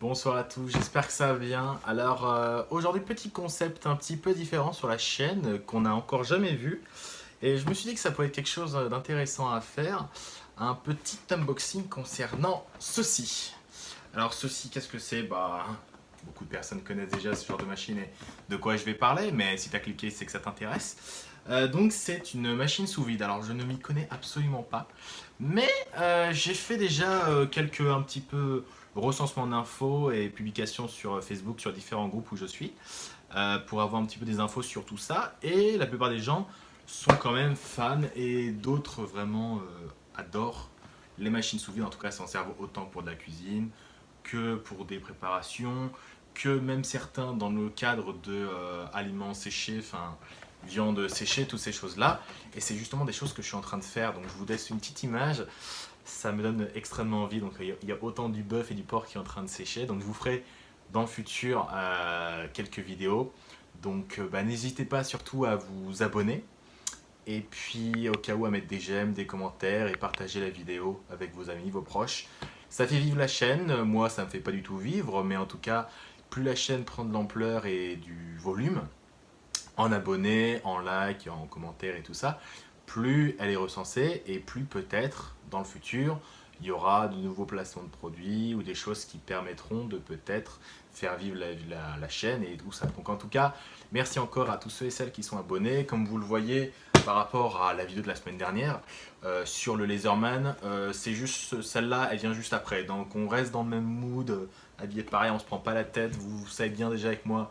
Bonsoir à tous, j'espère que ça va. Alors euh, aujourd'hui petit concept un petit peu différent sur la chaîne euh, qu'on n'a encore jamais vu. Et je me suis dit que ça pourrait être quelque chose d'intéressant à faire. Un petit unboxing concernant ceci. Alors ceci, qu'est-ce que c'est? Bah, beaucoup de personnes connaissent déjà ce genre de machine et de quoi je vais parler, mais si tu as cliqué, c'est que ça t'intéresse. Euh, donc c'est une machine sous vide, alors je ne m'y connais absolument pas, mais j'ai fait déjà quelques un petit peu recensement d'infos et publications sur Facebook, sur différents groupes où je suis, euh, pour avoir un petit peu des infos sur tout ça. Et la plupart des gens sont quand même fans et d'autres vraiment euh, adorent les machines sous vide. En tout cas, s'en servent autant pour de la cuisine que pour des préparations, que même certains dans le cadre de euh, aliments séchés, enfin viande séchée, toutes ces choses-là. Et c'est justement des choses que je suis en train de faire. Donc je vous laisse une petite image ça me donne extrêmement envie. Donc il y a autant du bœuf et du porc qui est en train de sécher. Donc je vous ferai dans le futur euh, quelques vidéos. Donc euh, bah, n'hésitez pas surtout à vous abonner. Et puis au cas où à mettre des j'aime, des commentaires et partager la vidéo avec vos amis, vos proches. Ça fait vivre la chaîne. Moi ça me fait pas du tout vivre. Mais en tout cas, plus la chaîne prend de l'ampleur et du volume, en abonnés, en likes, en commentaires et tout ça, plus elle est recensée et plus peut-être dans le futur il y aura de nouveaux placements de produits ou des choses qui permettront de peut-être faire vivre la, chaîne et tout ça. Donc en tout cas, merci encore à tous ceux et celles qui sont abonnés. Comme vous le voyez par rapport à la vidéo de la semaine dernière euh, sur le Laserman, euh, c'est juste celle-là, elle vient juste après. Donc on reste dans le même mood, euh, habillé pareil, on se prend pas la tête. Vous, savez bien déjà avec moi,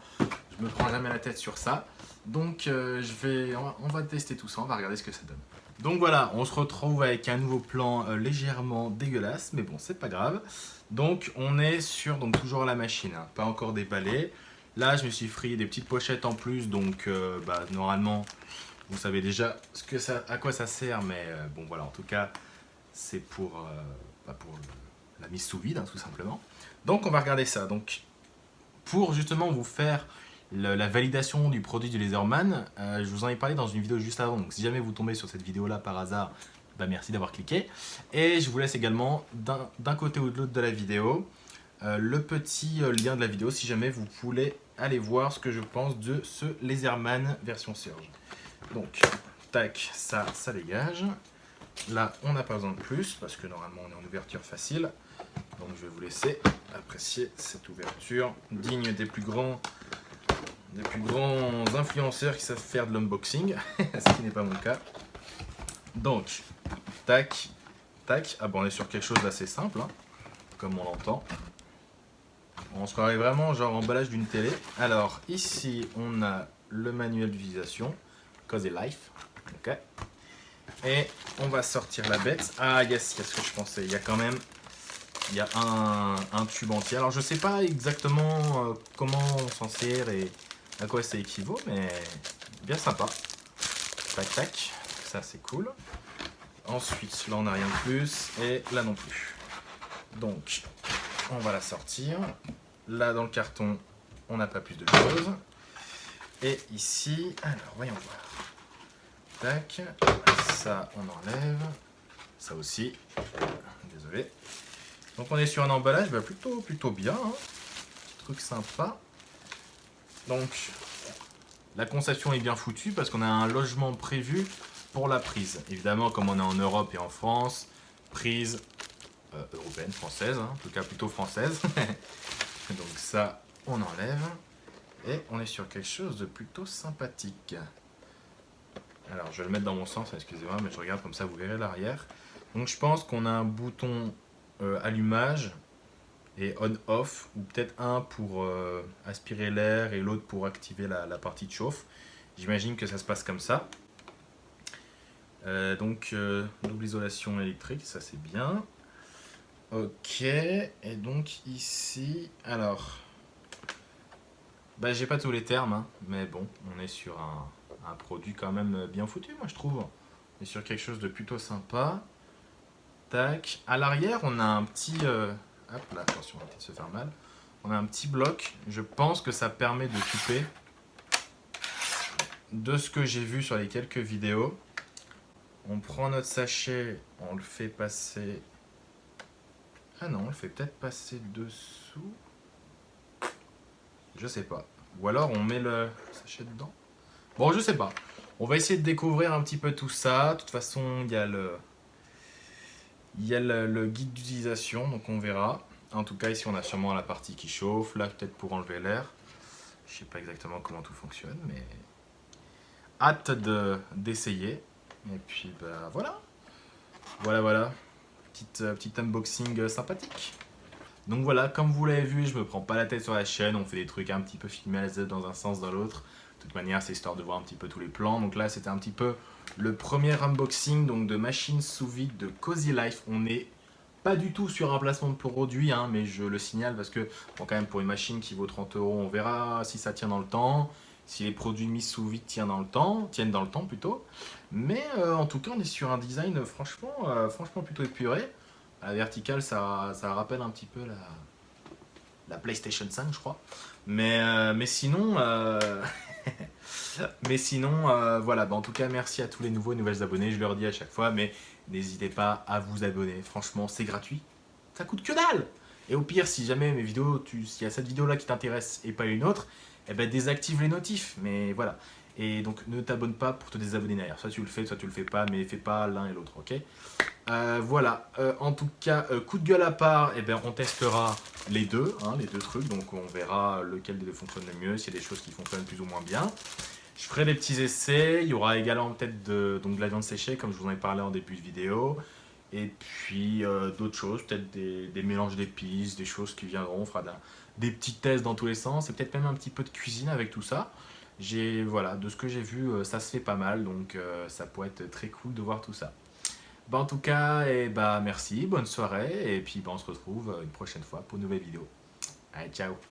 me prends jamais la tête sur ça. Donc je vais, on va tester tout ça, on va regarder ce que ça donne. Donc voilà, on se retrouve avec un nouveau plan euh, légèrement dégueulasse, mais bon, c'est pas grave. Donc on est sur donc toujours la machine, hein, pas encore déballé. Là, je me suis frayé des petites pochettes en plus, donc euh, bah, normalement, vous savez déjà ce que ça, à quoi ça sert, mais euh, bon voilà, en tout cas, c'est pour, bah, la mise sous vide, hein, tout simplement. Donc on va regarder ça. Donc pour justement vous faire la validation du produit du Laserman, euh, je vous en ai parlé dans une vidéo juste avant, donc si jamais vous tombez sur cette vidéo-là par hasard, bah merci d'avoir cliqué. Et je vous laisse également d'un côté ou de l'autre de la vidéo euh, le petit euh, lien de la vidéo si jamais vous voulez aller voir ce que je pense de ce Laserman version Surge. Donc, tac, ça, ça dégage. Là, on n'a pas besoin de plus parce que normalement on est en ouverture facile. Donc je vais vous laisser apprécier cette ouverture digne des plus grands des plus grands influenceurs qui savent faire de l'unboxing, ce qui n'est pas mon cas. Donc, tac, tac. Ah bon, on est sur quelque chose d'assez simple, hein, comme on l'entend. On se croirait vraiment genre emballage d'une télé. Alors, ici, on a le manuel d'utilisation, Cause et Life. Ok. Et on va sortir la bête. Ah yes, quest ce que je pensais. Il y a quand même il y a un, tube entier. Alors je sais pas exactement euh, comment on s'en sert et à quoi ça équivaut, mais bien sympa. Tac, tac, ça c'est cool. Ensuite, là on n'a rien de plus, et là non plus. Donc, on va la sortir. Là dans le carton, on n'a pas plus de choses. Et ici, alors voyons voir. Tac, ça on enlève. Ça aussi, désolé. Donc on est sur un emballage bah, plutôt, plutôt bien. Hein. Truc sympa. Donc, la conception est bien foutue parce qu'on a un logement prévu pour la prise. Évidemment, comme on est en Europe et en France, prise euh, européenne, française, hein, en tout cas plutôt française. Donc ça, on enlève. Et on est sur quelque chose de plutôt sympathique. Alors, je vais le mettre dans mon sens, excusez-moi, mais je regarde comme ça, vous verrez l'arrière. Donc je pense qu'on a un bouton euh, allumage et on-off, ou peut-être un pour euh, aspirer l'air et l'autre pour activer la, partie de chauffe. J'imagine que ça se passe comme ça. Euh, donc, euh, double isolation électrique, ça c'est bien. Ok, et donc ici, alors, bah, j'ai pas tous les termes, hein, mais bon, on est sur un, un, produit quand même bien foutu, moi je trouve. On est sur quelque chose de plutôt sympa. Tac, à l'arrière, on a un petit Hop là, attention, on va se faire mal. On a un petit bloc. Je pense que ça permet de couper. De ce que j'ai vu sur les quelques vidéos, on prend notre sachet, on le fait passer... Ah non, on le fait peut-être passer dessous. Je sais pas. Ou alors on met le sachet dedans. Bon, je sais pas. On va essayer de découvrir un petit peu tout ça. De toute façon, il y a le, il y a le, guide d'utilisation, donc on verra. En tout cas, ici, on a sûrement la partie qui chauffe. Là, peut-être pour enlever l'air. Je sais pas exactement comment tout fonctionne, mais hâte d'essayer. Et puis, bah voilà. Voilà, voilà. Petite, euh, petit unboxing sympathique. Donc voilà, comme vous l'avez vu, je me prends pas la tête sur la chaîne, on fait des trucs un petit peu filmés à dans un sens, dans l'autre. De toute manière, c'est histoire de voir un petit peu tous les plans. Donc là, c'était un petit peu le premier unboxing donc, de machine sous vide de Cozy Life. On n'est pas du tout sur un placement de produit, hein, mais je le signale parce que, bon, quand même, pour une machine qui vaut 30 euros, on verra si ça tient dans le temps, si les produits mis sous vide tiennent dans le temps, tiennent dans le temps plutôt. Mais euh, en tout cas, on est sur un design franchement, euh, franchement plutôt épuré. La verticale, ça, rappelle un petit peu la, la PlayStation 5, je crois. Mais, euh, sinon, euh, mais sinon euh, voilà. en tout cas, merci à tous les nouveaux et nouvelles abonnés. Je leur dis à chaque fois, mais n'hésitez pas à vous abonner. Franchement, c'est gratuit. Ça coûte que dalle. Et au pire, si jamais mes vidéos, s'il y a cette vidéo-là qui t'intéresse et pas une autre, eh ben désactive les notifs. Mais voilà. Et donc ne t'abonne pas pour te désabonner derrière. Soit tu le fais, soit tu le fais pas, mais fais pas l'un et l'autre, ok? Euh, Voilà, euh, en tout cas, coup de gueule à part, eh ben, on testera les deux, hein, les deux trucs, donc on verra lequel des deux fonctionne le mieux, s'il y a des choses qui fonctionnent plus ou moins bien. Je ferai des petits essais, il y aura également peut-être de, de la viande séchée, comme je vous en ai parlé en début de vidéo, et puis d'autres choses, peut-être des, mélanges d'épices, des choses qui viendront, on fera des petits tests dans tous les sens, et peut-être même un petit peu de cuisine avec tout ça. Voilà, de ce que j'ai vu, euh, ça se fait pas mal, donc euh, ça pourrait être très cool de voir tout ça. Bah, en tout cas, et eh bah, merci, bonne soirée, et puis bah, on se retrouve euh, une prochaine fois pour une nouvelle vidéo. Allez, ciao